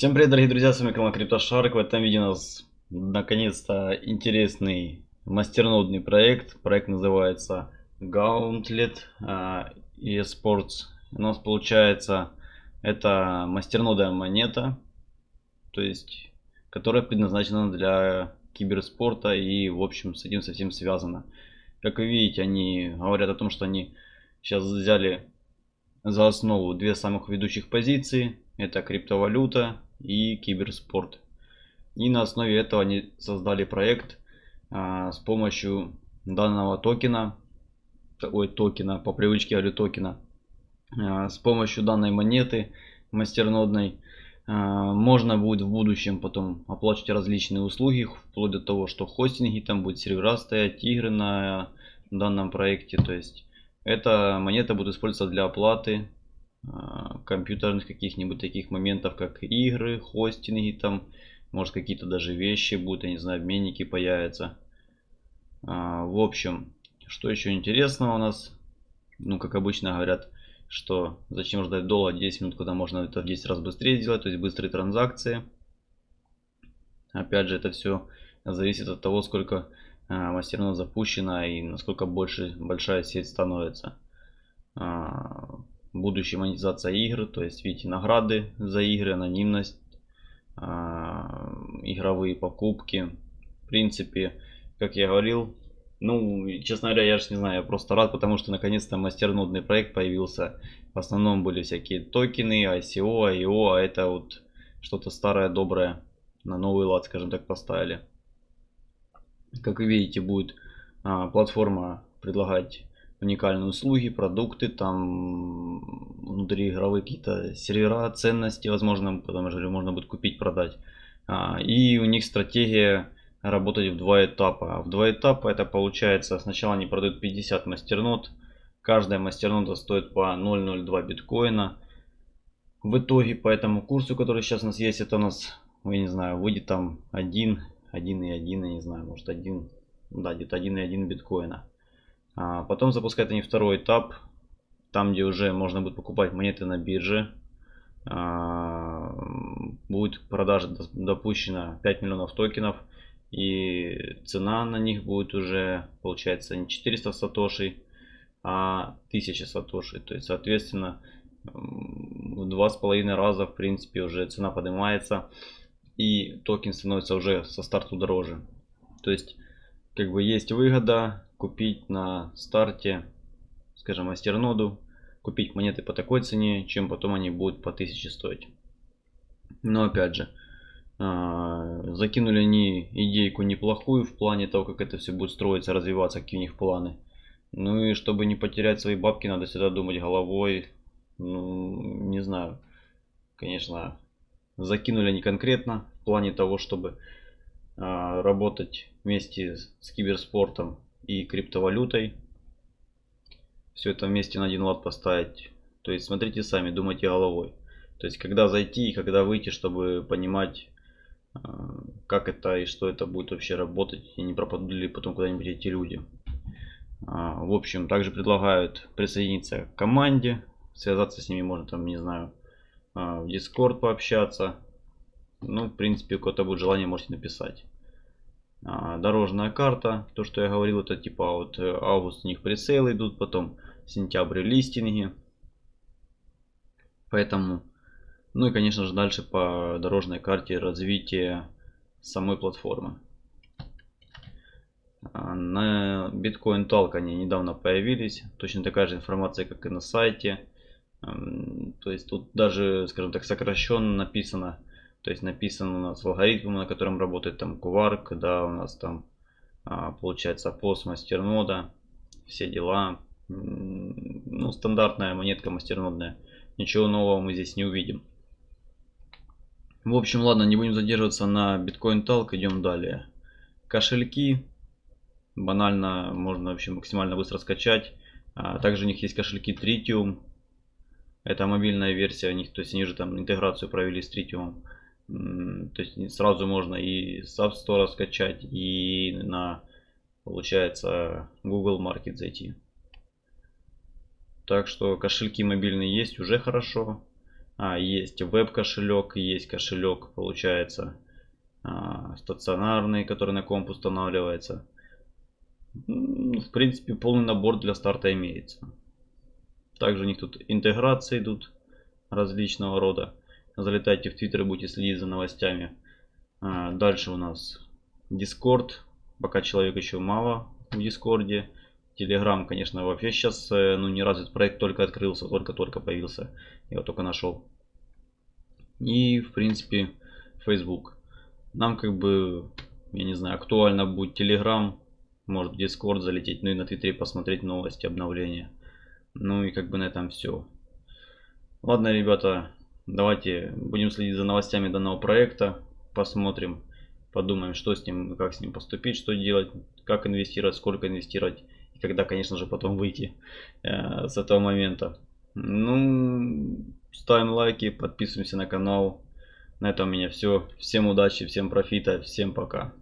Всем привет, дорогие друзья, с вами канал CryptoShark. В этом видео у нас наконец-то интересный мастернодный проект. Проект называется Gauntlet uh, eSports. У нас получается это мастернодная монета, то есть которая предназначена для киберспорта и в общем с этим совсем связано. Как вы видите, они говорят о том, что они сейчас взяли за основу две самых ведущих позиции. Это криптовалюта и киберспорт. И на основе этого они создали проект а, с помощью данного токена, ой, токена, по привычке говорю токена, а, с помощью данной монеты мастернодной а, можно будет в будущем потом оплачивать различные услуги, вплоть до того, что хостинги там будет сервера стоять, игры на данном проекте, то есть эта монета будет использоваться для оплаты компьютерных каких-нибудь таких моментов, как игры, хостинги там, может какие-то даже вещи будут, я не знаю, обменники появятся. А, в общем, что еще интересного у нас, ну как обычно говорят, что зачем ждать долго 10 минут, когда можно это в 10 раз быстрее сделать, то есть быстрые транзакции. Опять же, это все зависит от того, сколько а, мастерно запущена и насколько больше большая сеть становится. А, будущая монетизация игр, то есть видите награды за игры, анонимность, а, игровые покупки. В принципе, как я говорил, ну, честно говоря, я же не знаю, я просто рад, потому что наконец-то мастернодный проект появился. В основном были всякие токены, ICO, IO, а это вот что-то старое, доброе на новый лад, скажем так, поставили. Как вы видите, будет а, платформа предлагать уникальные услуги, продукты, там внутри игровые какие-то сервера, ценности, возможно, потому что можно будет купить, продать. А, и у них стратегия работать в два этапа. А в два этапа это получается, сначала они продают 50 мастернод, каждая мастернода стоит по 0.02 биткоина. В итоге по этому курсу, который сейчас у нас есть, это у нас, я не знаю, выйдет там 1, 1 и 1, я не знаю, может 1, да, где-то 1 и 1 биткоина. А потом запускают они второй этап, там где уже можно будет покупать монеты на бирже. А, будет продажа допущена 5 миллионов токенов. И цена на них будет уже, получается, не 400 сатошей, а 1000 сатошей. То есть, соответственно, в два с половиной раза, в принципе, уже цена поднимается. И токен становится уже со старту дороже. То есть, как бы есть выгода купить на старте, скажем, мастерноду, купить монеты по такой цене, чем потом они будут по 1000 стоить. Но опять же, а, закинули они идейку неплохую в плане того, как это все будет строиться, развиваться, какие у них планы. Ну и чтобы не потерять свои бабки, надо всегда думать головой. Ну, не знаю. Конечно, закинули они конкретно в плане того, чтобы а, работать вместе с киберспортом и криптовалютой. Все это вместе на один лад поставить. То есть смотрите сами, думайте головой. То есть когда зайти и когда выйти, чтобы понимать а, как это и что это будет вообще работать и не пропадут ли потом куда-нибудь эти люди. А, в общем, также предлагают присоединиться к команде, связаться с ними можно там, не знаю, а, в Discord пообщаться. Ну, в принципе, у кого-то будет желание, можете написать. Дорожная карта, то, что я говорил, это типа вот э, август у них прицелы идут, потом сентябрь листинги. Поэтому ну и, конечно же, дальше по дорожной карте развитие самой платформы. А, на Bitcoin Talk они недавно появились. Точно такая же информация, как и на сайте. То есть тут даже, скажем так, сокращенно написано. То есть написано у нас алгоритм, на котором работает там Quark, да, у нас там а, получается пост мастернода, все дела. Ну, стандартная монетка мастернодная. Ничего нового мы здесь не увидим. В общем, ладно, не будем задерживаться на Bitcoin Talk, идем далее. Кошельки. Банально, можно вообще максимально быстро скачать. А, также у них есть кошельки Tritium. Это мобильная версия у них, то есть они же там интеграцию провели с Tritium. То есть сразу можно и с App Store скачать, и на, получается, Google Market зайти. Так что кошельки мобильные есть, уже хорошо. А, есть веб-кошелек, есть кошелек, получается, а, стационарный, который на комп устанавливается. В принципе, полный набор для старта имеется. Также у них тут интеграции идут различного рода. Залетайте в Твиттер и будете следить за новостями. А, дальше у нас Discord. Пока человек еще мало в Дискорде. Telegram, конечно, вообще сейчас э, ну, не развит проект, только открылся, только-только появился. Я его только нашел. И, в принципе, Facebook. Нам как бы, я не знаю, актуально будет Telegram, может в Discord залететь, ну и на Твиттере посмотреть новости, обновления. Ну и как бы на этом все. Ладно, ребята, давайте будем следить за новостями данного проекта, посмотрим, подумаем, что с ним, как с ним поступить, что делать, как инвестировать, сколько инвестировать когда, конечно же, потом выйти э, с этого момента. Ну, ставим лайки, подписываемся на канал. На этом у меня все. Всем удачи, всем профита, всем пока.